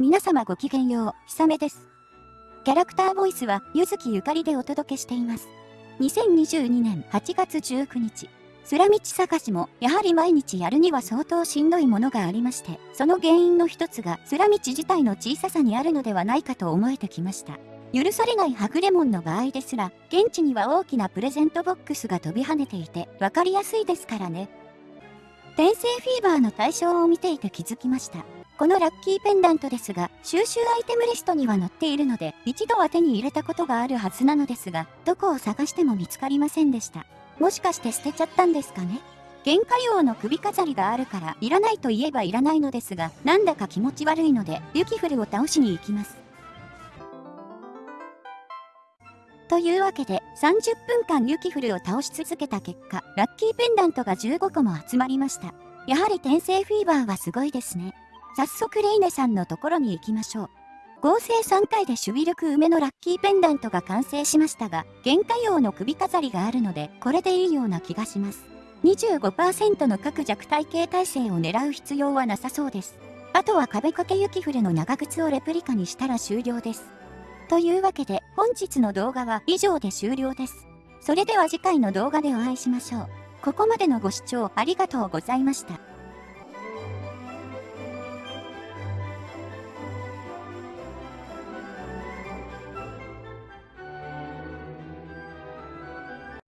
皆様ごきげんよう、ひさめです。キャラクターボイスは、ゆずきゆかりでお届けしています。2022年8月19日、空道探しも、やはり毎日やるには相当しんどいものがありまして、その原因の一つが、空道自体の小ささにあるのではないかと思えてきました。許されないはぐれもんの場合ですら、現地には大きなプレゼントボックスが飛び跳ねていて、わかりやすいですからね。転生フィーバーの対象を見ていて気づきました。このラッキーペンダントですが、収集アイテムリストには載っているので、一度は手に入れたことがあるはずなのですが、どこを探しても見つかりませんでした。もしかして捨てちゃったんですかね？原価用の首飾りがあるから、いらないと言えばいらないのですが、なんだか気持ち悪いので、ユキフルを倒しに行きます。というわけで、30分間ユキフルを倒し続けた結果、ラッキーペンダントが15個も集まりました。やはり転生フィーバーはすごいですね。早速レイネさんのところに行きましょう。合成3回で守備力梅のラッキーペンダントが完成しましたが、原価用の首飾りがあるので、これでいいような気がします。25%の各弱体系耐性を狙う必要はなさそうです。あとは壁掛け雪降るの長靴をレプリカにしたら終了です。というわけで本日の動画は以上で終了です。それでは次回の動画でお会いしましょう。ここまでのご視聴ありがとうございました。